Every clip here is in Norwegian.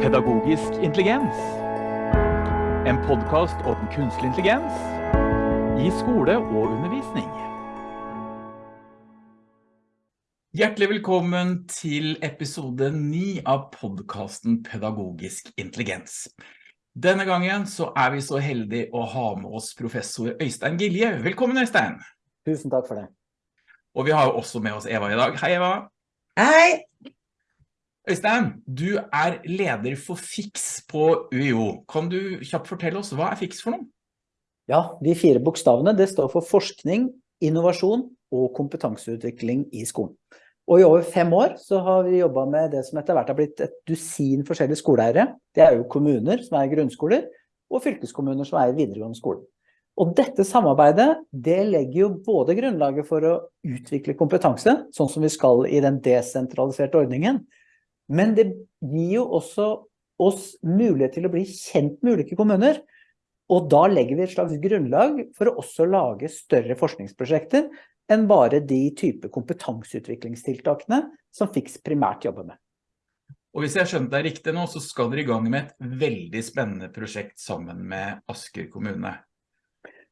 Pedagogisk intelligens. En podkast om kunstig intelligens i skole og undervisning. Hjertelig velkommen til episode 9 av podkasten Pedagogisk intelligens. Denne gangen så er vi så heldige å ha med oss professor Øystein Gilje. Velkommen, Øystein. Tusen takk for det. Og vi har også med oss Eva i dag. Hei, Eva. Hei! Øystein, du er leder for FIX på UiO. Kan du kjapt fortelle oss, hva er FIX for noe? Ja, de fire bokstavene, det står for forskning, innovasjon og kompetanseutvikling i skolen. Og i over fem år så har vi jobbet med det som etter hvert har blitt et dusin forskjellige skoleeiere. Det er jo kommuner som er grunnskoler, og fylkeskommuner som er videregående skole. Og dette samarbeidet, det legger jo både grunnlaget for å utvikle kompetanse, sånn som vi skal i den desentraliserte ordningen, men det gir jo også oss mulighet til å bli kjent med ulike kommuner. Og da legger vi et slags grunnlag for å også lage større forskningsprosjekter enn bare de type kompetanseutviklingstiltakene som FIX primært jobber med. Og hvis jeg skjønte skjønt deg riktig nå, så skal dere i gang med et veldig spennende prosjekt sammen med Asker kommune.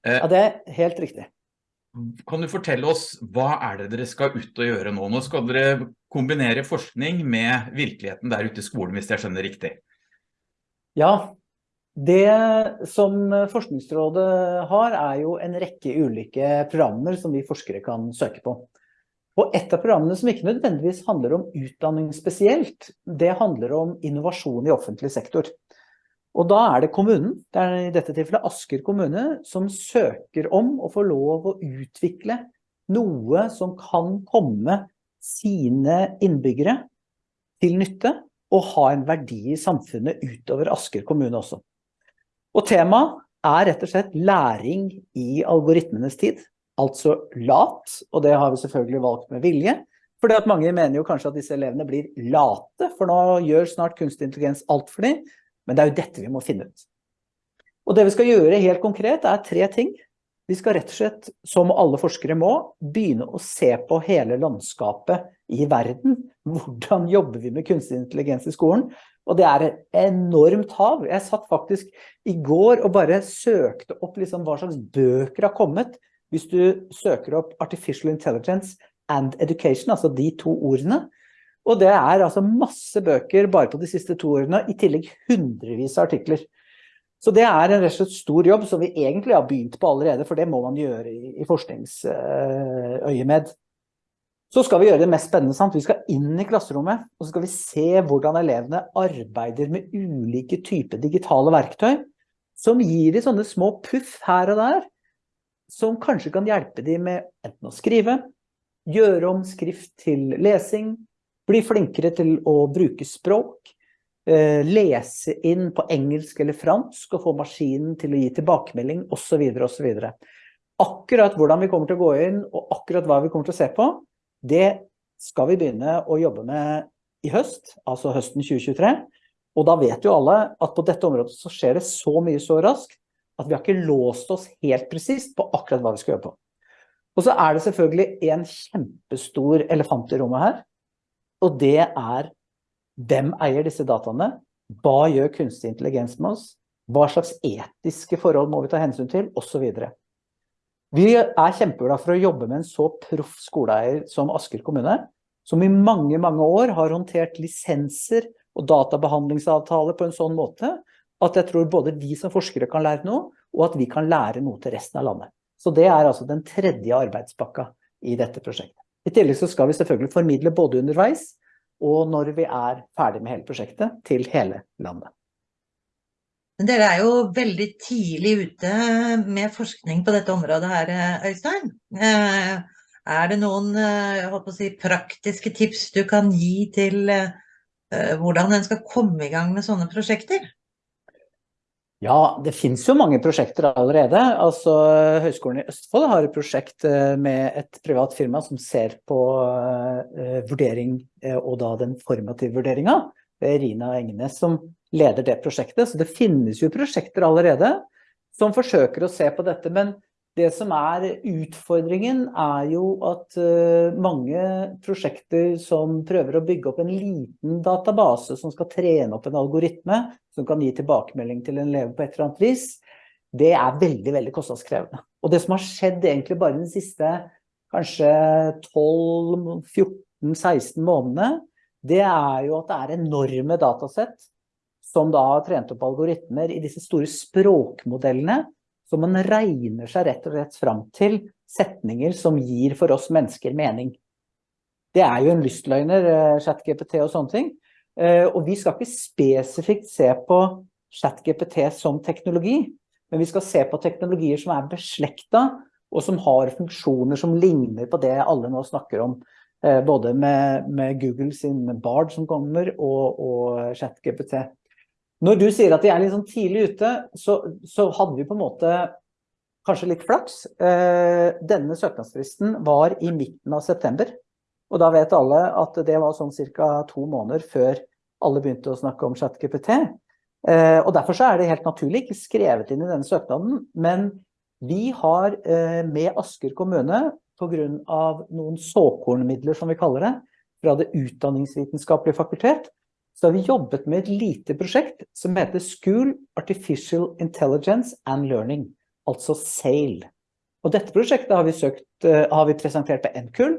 Ja, det er helt riktig. Kan du fortelle oss, hva er det dere skal ut og gjøre nå? Nå skal dere kombinere forskning med virkeligheten der ute i skolen, hvis jeg skjønner riktig. Ja, det som Forskningsrådet har er jo en rekke ulike programmer som vi forskere kan søke på. Og et av programmene som ikke nødvendigvis handler om utdanning spesielt, det handler om innovasjon i offentlig sektor. Og da er det kommunen, det er i dette tilfellet Asker kommune, som søker om å få lov å utvikle noe som kan komme sine innbyggere til nytte, og ha en verdi i samfunnet utover Asker kommune også. Og temaet er rett og slett læring i algoritmenes tid, altså lat, og det har vi selvfølgelig valgt med vilje, fordi at mange mener jo kanskje at disse elevene blir late, for nå gjør snart kunstig intelligens alt for dem, men det er jo dette vi må finne ut. Og det vi skal gjøre helt konkret er tre ting. Vi skal rett og slett, som alle forskere må, begynne å se på hele landskapet i verden. Hvordan jobber vi med kunstig intelligens i skolen? Og det er et enormt hav. Jeg satt faktisk i går og bare søkte opp liksom hva slags bøker har kommet. Hvis du søker opp Artificial Intelligence and Education, altså de to ordene, og det er altså masse bøker bare på de siste to årene, i tillegg hundrevis av artikler. Så det er en rett og slett stor jobb som vi egentlig har begynt på allerede, for det må man gjøre i, forskningsøyemed. Så skal vi gjøre det mest spennende, sant? Vi skal inn i klasserommet, og så skal vi se hvordan elevene arbeider med ulike typer digitale verktøy, som gir de sånne små puff her og der, som kanskje kan hjelpe de med enten å skrive, gjøre om skrift til lesing, bli flinkere til å bruke språk, eh, lese inn på engelsk eller fransk og få maskinen til å gi tilbakemelding, og så videre, og så videre. Akkurat hvordan vi kommer til å gå inn, og akkurat hva vi kommer til å se på, det skal vi begynne å jobbe med i høst, altså høsten 2023. Og da vet jo alle at på dette området så skjer det så mye så raskt, at vi har ikke låst oss helt presist på akkurat hva vi skal gjøre på. Og så er det selvfølgelig en kjempestor elefant i rommet her, og det er hvem eier disse dataene? Hva gjør kunstig intelligens med oss? Hva slags etiske forhold må vi ta hensyn til? Og så videre. Vi er kjempeglade for å jobbe med en så proff skoleeier som Asker kommune, som i mange, mange år har håndtert lisenser og databehandlingsavtaler på en sånn måte at jeg tror både vi som forskere kan lære noe, og at vi kan lære noe til resten av landet. Så det er altså den tredje arbeidspakka i dette prosjektet. I tillegg så skal vi selvfølgelig formidle både underveis og når vi er ferdig med hele prosjektet til hele landet. Dere er jo veldig tidlig ute med forskning på dette området her, Øystein. Eh, er det noen eh, si, praktiske tips du kan gi til eh, hvordan en skal komme i gang med sånne prosjekter? Ja, det finnes jo mange prosjekter allerede. Altså, Høgskolen i Østfold har et prosjekt eh, med et privat firma som ser på uh, vurdering, uh, og da den formative vurderinga. Det er Rina Engnes som leder det prosjektet. Så det finnes jo prosjekter allerede som forsøker å se på dette. Men Det som er utfordringen er jo at uh, mange prosjekter som prøver å bygge opp en liten database som skal trene opp en algoritme, som kan gi tilbakemelding til en elev på et eller annet vis, det er veldig, veldig kostnadskrevende. Og det som har skjedd egentlig bare de siste kanskje 12-14-16 månedene, det er jo at det er enorme datasett som da har trent opp algoritmer i disse store språkmodellene, så man regner seg rett og slett fram til setninger som gir for oss mennesker mening. Det er jo en lystløgner, eh, ChatGPT og sånne ting. Eh, og vi skal ikke spesifikt se på ChatGPT som teknologi, men vi skal se på teknologier som er beslekta, og som har funksjoner som ligner på det alle nå snakker om. Eh, både med, med Google sin Bard som kommer, og, og ChatGPT. Når du sier at de er litt sånn tidlig ute, så, så hadde vi på en måte kanskje litt flaks. Eh, denne søknadsfristen var i midten av september. Og da vet alle at det var sånn cirka to måneder før alle begynte å snakke om ChatGPT. Eh, og derfor så er det helt naturlig ikke skrevet inn i denne søknaden, men vi har eh, med Asker kommune, av noen såkornmidler som vi kaller det, fra det utdanningsvitenskapelige fakultet, så har vi jobbet med et lite prosjekt som heter School Artificial Intelligence and Learning, altså SAIL. Og dette prosjektet har vi, søkt, uh, har vi presentert på NKUL,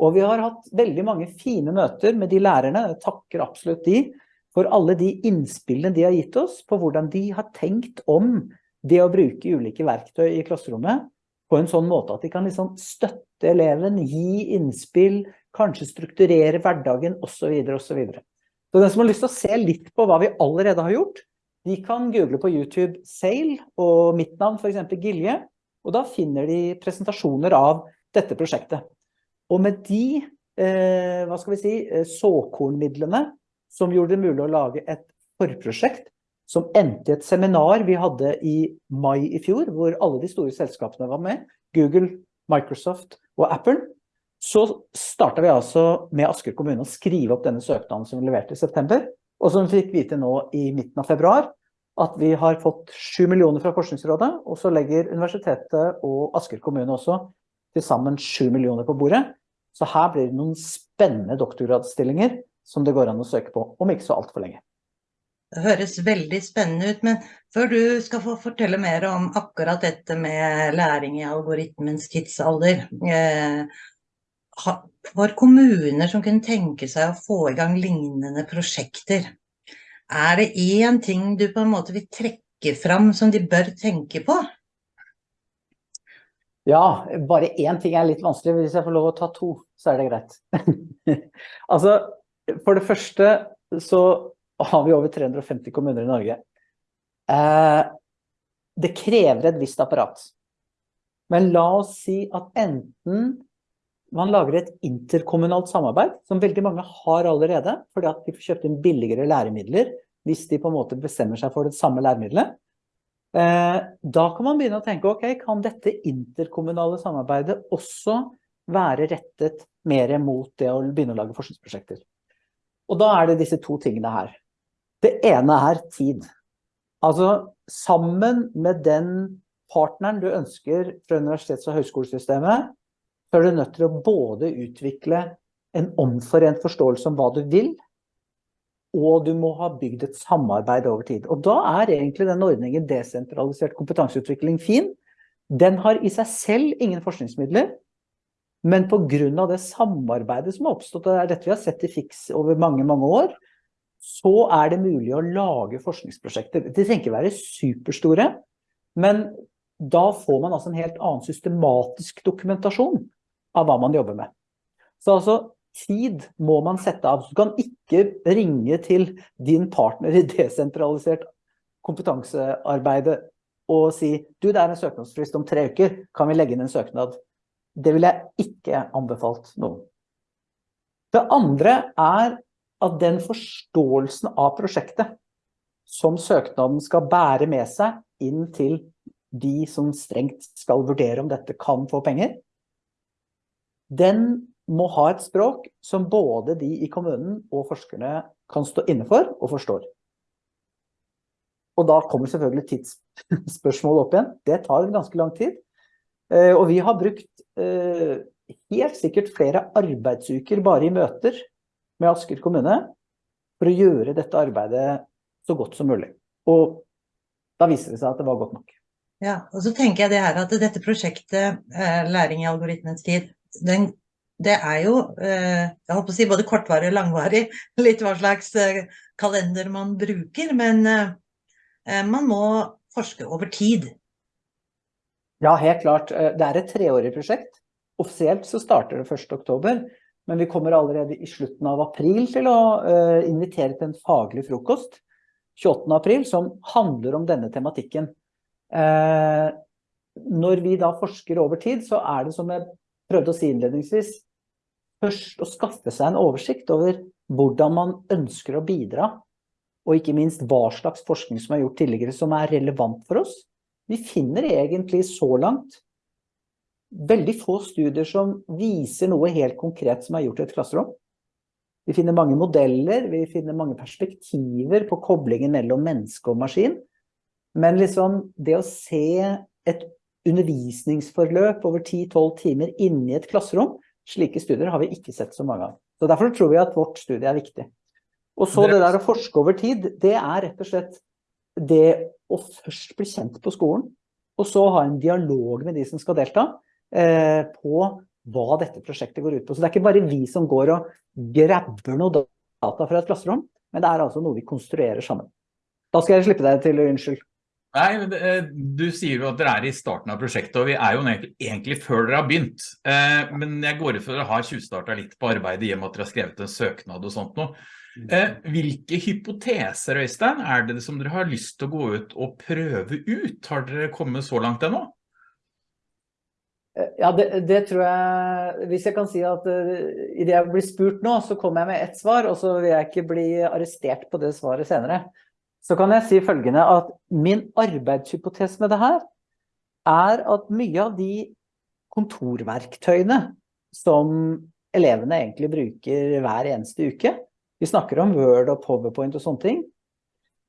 og vi har hatt veldig mange fine møter med de lærerne, jeg takker absolutt de, for alle de innspillene de har gitt oss på hvordan de har tenkt om det å bruke ulike verktøy i klasserommet på en sånn måte at de kan liksom støtte eleven, gi innspill, kanskje strukturere hverdagen, og så videre, og så den som har lyst til å se litt på hva vi allerede har gjort, de kan google på YouTube Sail og mitt navn, for eksempel Gilje, og da finner de presentasjoner av dette prosjektet. Og med de, eh, hva skal vi si, eh, såkornmidlene som gjorde det mulig å lage et forprosjekt som endte i et seminar vi hadde i mai i fjor, hvor alle de store selskapene var med, Google, Microsoft og Apple, så startet vi altså med Asker kommune å skrive opp denne søknaden som vi leverte i september, og som vi fikk vite nå i midten av februar, at vi har fått 7 millioner fra Forskningsrådet, og så legger universitetet og Asker kommune også til sammen 7 millioner på bordet. Så her blir det noen spennende doktorgradsstillinger som det går an å søke på, om ikke så alt for lenge. Det høres veldig spennende ut, men før du skal få fortelle mer om akkurat dette med læring i algoritmens tidsalder, eh, for kommuner som kunne tenke seg å få i gang lignende prosjekter, er det én ting du på en måte vil trekke fram som de bør tenke på? Ja, bare én ting er litt vanskelig. Hvis jeg får lov å ta to, så er det greit. altså, for det første så har vi over 350 kommuner i Norge. Eh, det krever et visst apparat. Men la oss si at enten man lager et interkommunalt samarbeid, som veldig mange har allerede, fordi at de får kjøpt inn billigere læremidler, hvis de på en måte bestemmer seg for det samme læremiddelet. Eh, da kan man begynne å tenke, ok, kan dette interkommunale samarbeidet også være rettet mer mot det å begynne å lage forskningsprosjekter? Og da er det disse to tingene her. Det ene er tid. Altså, sammen med den partneren du ønsker fra universitets- og høyskolesystemet, så er du nødt til å både utvikle en omforent forståelse om hva du vil, og du må ha bygd et samarbeid over tid. Og da er egentlig den ordningen desentralisert kompetanseutvikling fin. Den har i seg selv ingen forskningsmidler, men av det samarbeidet som har oppstått, og det er dette vi har sett i Fiks over mange, mange år, så er det mulig å lage forskningsprosjekter. De trenger ikke være superstore, men da får man altså en helt annen systematisk dokumentasjon av hva man jobber med. Så altså, tid må man sette av. Du kan ikke ringe til din partner i desentralisert kompetansearbeidet og si, du, det er en søknadsfrist om tre uker, kan vi legge inn en søknad? Det vil jeg ikke anbefalt noen. Det andre er at den forståelsen av prosjektet som søknaden skal bære med seg inn til de som strengt skal vurdere om dette kan få penger, den må ha et språk som både de i kommunen og forskerne kan stå innenfor og forstår. Og da kommer selvfølgelig tidsspørsmålet opp igjen. Det tar ganske lang tid. Eh, og vi har brukt eh, helt sikkert flere arbeidsuker bare i møter med Asker kommune for å gjøre dette arbeidet så godt som mulig. Og da viser det seg at det var godt nok. Ja, og så tenker jeg det her at dette prosjektet, Læring i algoritmens tid, den, det er jo, jeg holdt å si både kortvarig og langvarig, litt hva slags kalender man bruker, men man må forske over tid. Ja, helt klart. Det er et treårig prosjekt. Offisielt så starter det 1. oktober, men vi kommer allerede i slutten av april til å invitere til en faglig frokost, 28. april, som handler om denne tematikken. Når vi da forsker over tid, så er det som jeg prøvde å si innledningsvis, først å skaffe seg en oversikt over hvordan man ønsker å bidra, og ikke minst hva slags forskning som er gjort tidligere som er relevant for oss. Vi finner egentlig så langt veldig få studier som viser noe helt konkret som er gjort i et klasserom. Vi finner mange modeller, vi finner mange perspektiver på koblingen mellom menneske og maskin. Men liksom det å se et undervisningsforløp over 10-12 timer inne i et klasserom, slike studier har vi ikke sett så mange av. Så derfor tror vi at vårt studie er viktig. Og så det der å forske over tid, det er rett og slett det å først bli kjent på skolen, og så ha en dialog med de som skal delta, eh, på hva dette prosjektet går ut på. Så det er ikke bare vi som går og grabber noe data fra et klasserom, men det er altså noe vi konstruerer sammen. Da skal jeg slippe deg til, unnskyld. Nei, men du sier jo at dere er i starten av prosjektet, og vi er jo egentlig, før dere har begynt. Eh, men jeg går ut for dere har tjuvstartet litt på arbeidet i og med at dere har skrevet en søknad og sånt noe. Eh, hvilke hypoteser, Øystein, er det som dere har lyst til å gå ut og prøve ut? Har dere kommet så langt ennå? Eh, ja, det, det, tror jeg Hvis jeg kan si at uh, i det jeg blir spurt nå, så kommer jeg med ett svar, og så vil jeg ikke bli arrestert på det svaret senere. Så kan jeg si følgende at min arbeidshypotes med det her er at mye av de kontorverktøyene som elevene egentlig bruker hver eneste uke, vi snakker om Word og PowerPoint og sånne ting.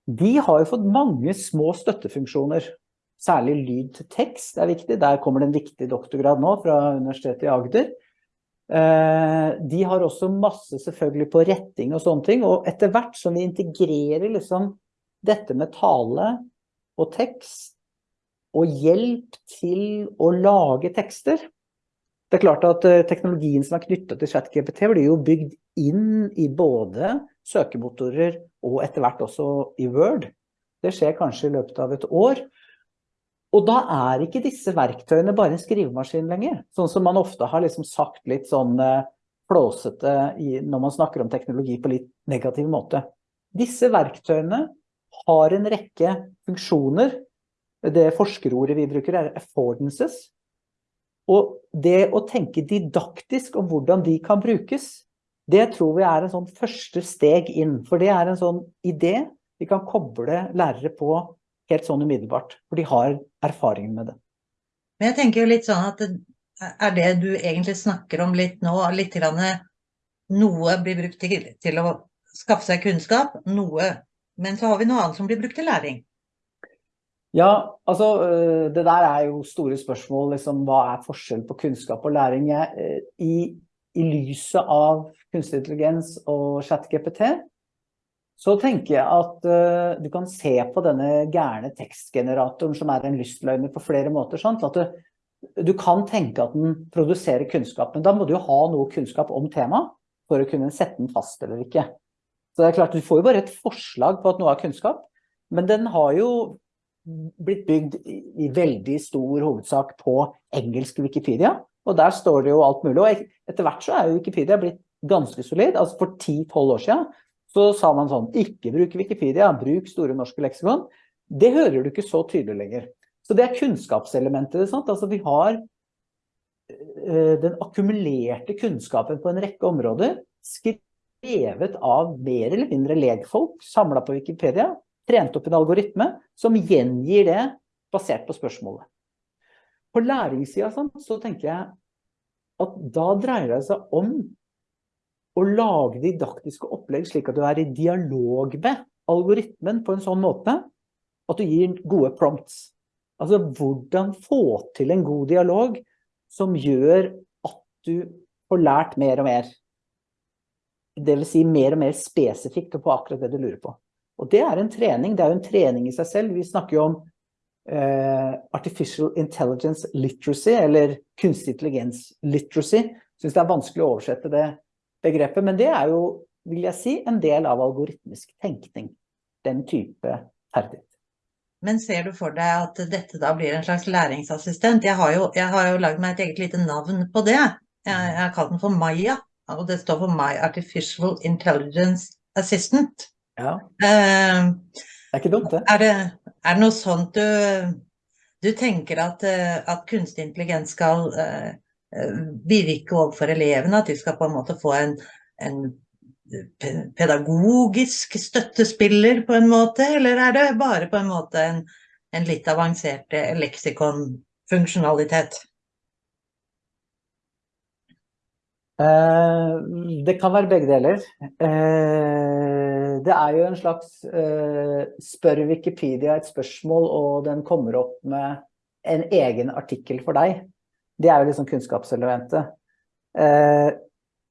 De har jo fått mange små støttefunksjoner. Særlig lyd til tekst er viktig. Der kommer det en viktig doktorgrad nå fra Universitetet i Agder. Eh, de har også masse selvfølgelig på retting og sånne ting. Og etter hvert som vi integrerer liksom dette med tale og tekst og hjelp til å lage tekster. Det er klart at eh, teknologien som er knyttet til ChatGPT blir jo bygd inn i både søkemotorer og etter hvert også i Word. Det skjer kanskje i løpet av et år. Og da er ikke disse verktøyene bare en skrivemaskin lenger, sånn som man ofte har liksom sagt litt sånn eh, flåsete når man snakker om teknologi på litt negativ måte. Disse verktøyene har en rekke funksjoner. Det forskerordet vi bruker er affordances. Og det å tenke didaktisk om hvordan de kan brukes, det tror vi er en sånn første steg inn, for det er en sånn idé vi kan koble lærere på helt sånn umiddelbart, for de har erfaring med det. Men jeg tenker jo litt sånn at er det du egentlig snakker om litt nå, litt grann, noe blir brukt til, til å skaffe seg kunnskap, noe, men så har vi noe annet som blir brukt til læring. Ja, altså øh, det der er jo store spørsmål, liksom, hva er forskjell på kunnskap og læring? Jeg, øh, i, I lyset av kunstig intelligens og chat-GPT, så tenker jeg at uh, du kan se på denne gærne tekstgeneratoren som er en lystløgner på flere måter. Sant? At du, du, kan tenke at den produserer kunnskap, men da må du jo ha noe kunnskap om temaet for å kunne sette den fast eller ikke. Så det er klart, du får jo bare et forslag på at noe er kunnskap, men den har jo blitt bygd i veldig stor hovedsak på engelsk Wikipedia, og der står det jo alt mulig, og etter hvert så er jo Wikipedia blitt ganske solid. Altså for 10-12 år siden så sa man sånn, ikke bruk Wikipedia, bruk store norske leksikon. Det hører du ikke så tydelig lenger. Så det er kunnskapselementet, sant? Altså vi har eh, den akkumulerte kunnskapen på en rekke områder, skrevet av mer eller mindre legfolk, samlet på Wikipedia, trent opp en algoritme, som gjengir det basert på spørsmålet. På læringssiden så tenker jeg at da dreier det seg om å lage didaktiske opplegg slik at du er i dialog med algoritmen på en sånn måte at du gir gode prompts. Altså hvordan få til en god dialog som gjør at du får lært mer og mer. Det vil si mer og mer spesifikt på akkurat det du lurer på. Og det er en trening, det er jo en trening i seg selv. Vi snakker jo om uh, artificial intelligence literacy, eller kunstig intelligens literacy. Synes det er vanskelig å oversette det begrepet, men det er jo, vil jeg si, en del av algoritmisk tenkning. Den type ferdighet. Men ser du for deg at dette da blir en slags læringsassistent? Jeg har jo, jeg har jo lagd meg et eget lite navn på det. Jeg, jeg har kalt den for Maya, og det står for My Artificial Intelligence Assistant. Ja. Uh, det er ikke dumt, det. Er det, er det noe sånt du, du tenker at, eh, at, kunstig intelligens skal uh, virke overfor elevene? At de skal på en måte få en, en pedagogisk støttespiller på en måte, eller er det bare på en måte en, en litt avansert leksikonfunksjonalitet? Eh, det kan være begge deler. Eh, det er jo en slags eh, spør Wikipedia et spørsmål, og den kommer opp med en egen artikkel for deg. Det er jo liksom kunnskapselementet.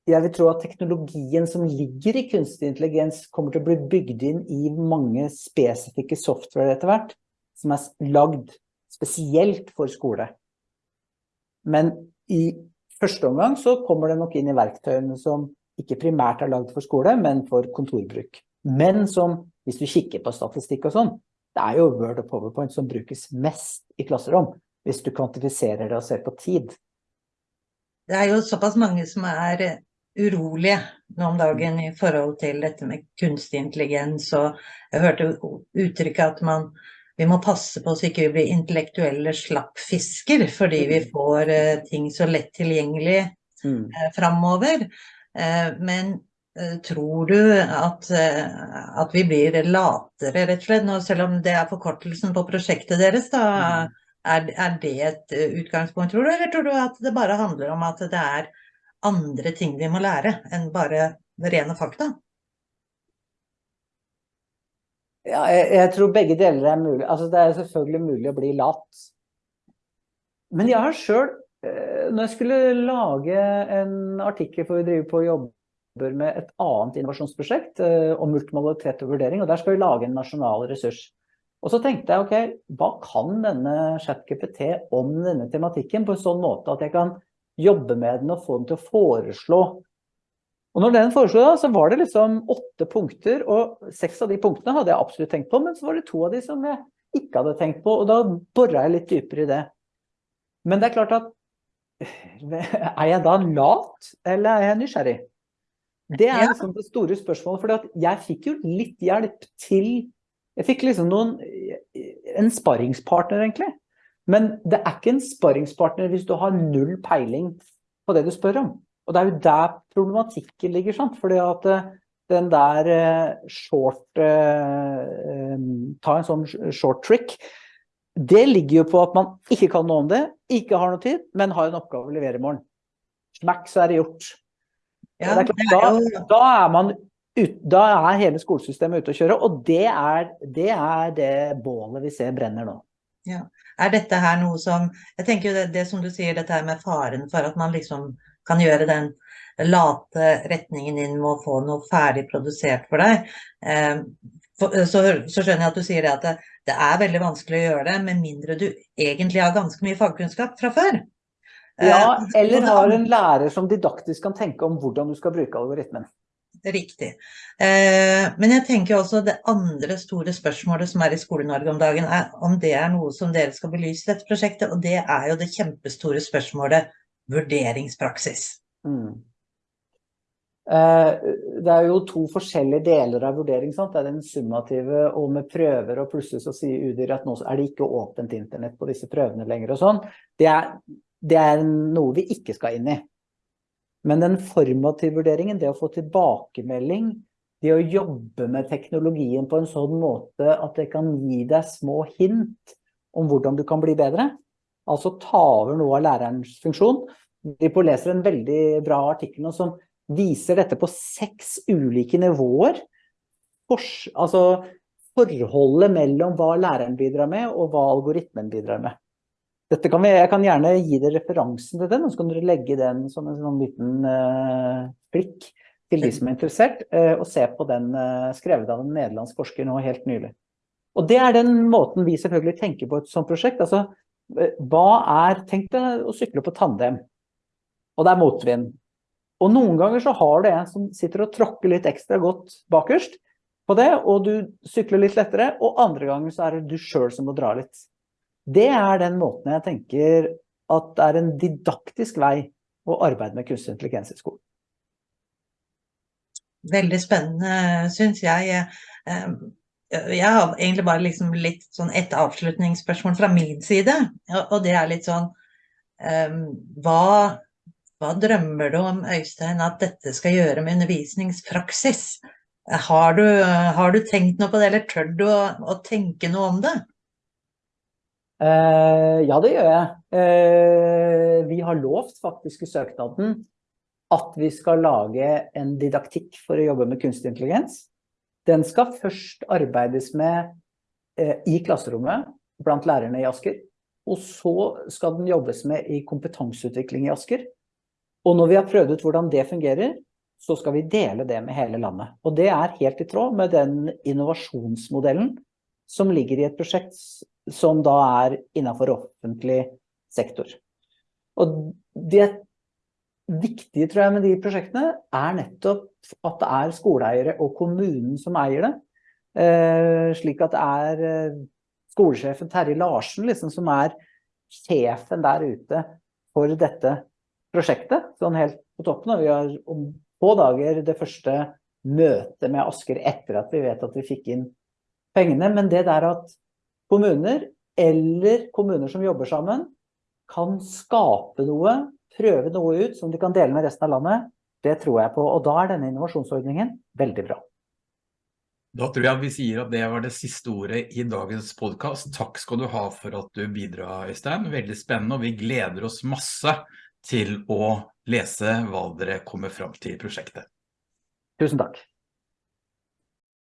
Jeg vil tro at teknologien som ligger i kunstig intelligens kommer til å bli bygd inn i mange spesifikke software etter hvert, som er lagd spesielt for skole. Men i første omgang så kommer det nok inn i verktøyene som ikke primært er lagd for skole, men for kontorbruk. Men som, hvis du kikker på statistikk og sånn, det er jo Word og PowerPoint som brukes mest i klasserom, hvis du kvantifiserer det og ser på tid. Det er jo såpass mange som er urolige nå om dagen i forhold til dette med kunstig intelligens. Og jeg hørte uttrykket at man, vi må passe på så ikke vi blir intellektuelle slappfisker, fordi vi mm. får eh, ting så lett tilgjengelig mm. uh, framover. Eh, men uh, tror du at, at, vi blir latere, rett og slett? Nå, selv om det er forkortelsen på prosjektet deres, da. Mm. Er, er det et utgangspunkt, tror du? Eller tror du at det bare handler om at det er andre ting vi må lære enn bare rene fakta? Ja, jeg, jeg, tror begge deler er mulig. Altså, det er selvfølgelig mulig å bli lat. Men jeg har selv, eh, når jeg skulle lage en artikkel for å drive på jobber med et annet innovasjonsprosjekt eh, om multimodalitet og vurdering, og der skal vi lage en nasjonal ressurs. Og så tenkte jeg, ok, hva kan denne ChatGPT om denne tematikken på en sånn måte at jeg kan jobbe med den og få den til å foreslå. Og når den foreslo da, så var det liksom åtte punkter, og seks av de punktene hadde jeg absolutt tenkt på, men så var det to av de som jeg ikke hadde tenkt på, og da borra jeg litt dypere i det. Men det er klart at, er jeg da lat, eller er jeg nysgjerrig? Det er liksom det store spørsmålet, for jeg fikk jo litt hjelp til, jeg fikk liksom noen, en sparringspartner egentlig, men det er ikke en sparringspartner hvis du har null peiling på det du spør om. Og det er jo der problematikken ligger, sant? Fordi at eh, den der eh, short, eh, ta en sånn short trick, det ligger jo på at man ikke kan noe om det, ikke har noe tid, men har en oppgave å levere i morgen. Smack, så er det gjort. Ja, det er klart, da, da, er man ut, da er hele skolesystemet ute å kjøre, og det er, det er det bålet vi ser brenner nå. Ja. Er dette her noe som Jeg tenker jo det, det, som du sier, dette her med faren for at man liksom kan gjøre den late retningen inn med å få noe ferdig produsert for deg. Eh, så, så, skjønner jeg at du sier at det, det, er veldig vanskelig å gjøre det, med mindre du egentlig har ganske mye fagkunnskap fra før. Ja, eh, eller har en lærer som didaktisk kan tenke om hvordan du skal bruke algoritmen. Riktig. Eh, men jeg tenker også det andre store spørsmålet som er i Skole-Norge om dagen, er om det er noe som dere skal belyse i dette prosjektet, og det er jo det kjempestore spørsmålet vurderingspraksis. Mm. Eh, det er jo to forskjellige deler av vurdering. Sant? Det er den summative og med prøver, og plutselig så sier UDIR at nå er det ikke åpent internett på disse prøvene lenger og sånn. Det er, det er noe vi ikke skal inn i. Men den formative vurderingen, det å få tilbakemelding, det å jobbe med teknologien på en sånn måte at det kan gi deg små hint om hvordan du kan bli bedre, altså ta over noe av lærerens funksjon. Vi leser en veldig bra artikkel som viser dette på seks ulike nivåer. altså forholdet mellom hva læreren bidrar med, og hva algoritmen bidrar med. Kan vi, jeg kan gjerne gi dere referansen til den, og så kan dere legge den som en sånn liten uh, blikk til de som er interessert, uh, og se på den uh, skrevet av en nederlandsk forsker nå helt nylig. Og det er den måten vi selvfølgelig tenker på et sånt prosjekt. Altså, hva er, tenk deg å sykle på tandem, og det er motvind. Og noen ganger så har du en som sitter og tråkker litt ekstra godt bakerst på det, og du sykler litt lettere, og andre ganger så er det du selv som må dra litt. Det er den måten jeg tenker at det er en didaktisk vei å arbeide med kunstig intelligens i skolen. Veldig spennende, synes jeg. Jeg har egentlig bare liksom litt sånn et avslutningsspørsmål fra min side, og det er litt sånn um, hva, hva, drømmer du om, Øystein, at dette skal gjøre med undervisningspraksis? Har du, har du tenkt noe på det, eller tør du å, å tenke noe om det? Uh, ja, det gjør jeg. Uh, vi har lovt faktisk i søknaden at vi skal lage en didaktikk for å jobbe med kunstig intelligens. Den skal først arbeides med eh, i klasserommet blant lærerne i Asker, og så skal den jobbes med i kompetanseutvikling i Asker. Og når vi har prøvd ut hvordan det fungerer, så skal vi dele det med hele landet. Og det er helt i tråd med den innovasjonsmodellen som ligger i et prosjekt som da er innenfor offentlig sektor. Og det viktige, tror jeg, med de prosjektene er nettopp at det er skoleeiere og kommunen som eier det. Eh, slik at det er eh, skolesjefen Terje Larsen liksom, som er sjefen der ute for dette prosjektet. Sånn helt på toppen. Vi har om få dager det første møtet med Asker etter at vi vet at vi fikk inn pengene. Men det der at kommuner eller kommuner som jobber sammen kan skape noe prøve noe ut som de kan dele med resten av landet, det tror jeg på. Og da er denne innovasjonsordningen veldig bra. Da tror jeg vi sier at det var det siste ordet i dagens podcast. Takk skal du ha for at du bidrar, Øystein. Veldig spennende, og vi gleder oss masse til å lese hva dere kommer fram til i prosjektet. Tusen takk.